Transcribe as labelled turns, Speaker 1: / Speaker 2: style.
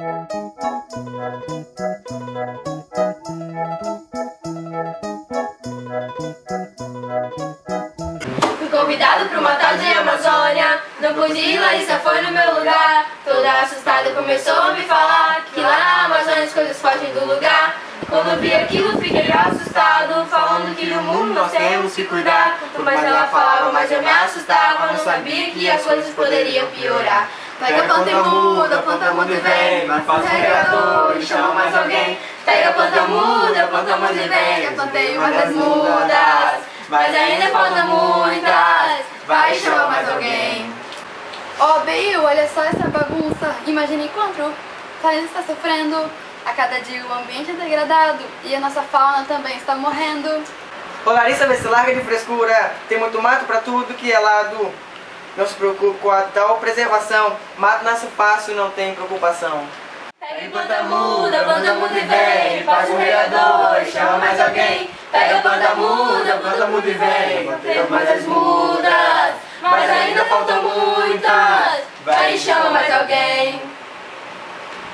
Speaker 1: Fui convidado para uma tal de Amazônia. Não pude ir, Larissa foi no meu lugar. Toda assustada começou a me falar Que lá na Amazônia as coisas fogem do lugar. Quando vi aquilo fiquei assustado Falando que no mundo nós temos que cuidar. Mais ela falava, mais eu me assustava Não sabia que as coisas poderiam piorar Pega a planta e muda, planta muda e vem Faz um regador e chama mais alguém Pega a planta muda, planta muda e vem Eu plantei uma das mudas Mas ainda faltam muitas Vai e chama mais alguém
Speaker 2: Ó, Bill, olha só essa bagunça. Imagine quanto o planeta está sofrendo. A cada dia o ambiente é degradado e a nossa fauna também está morrendo.
Speaker 3: Ô Larissa, vê se larga de frescura. Tem muito mato pra tudo que é lado. Não se preocupe com a tal preservação. Mato nasce fácil, não tem preocupação.
Speaker 1: Pega a planta muda, a planta muda e vem Faz um regador e chama mais alguém Pega a planta muda, a planta muda e vem Plantei mais as mudas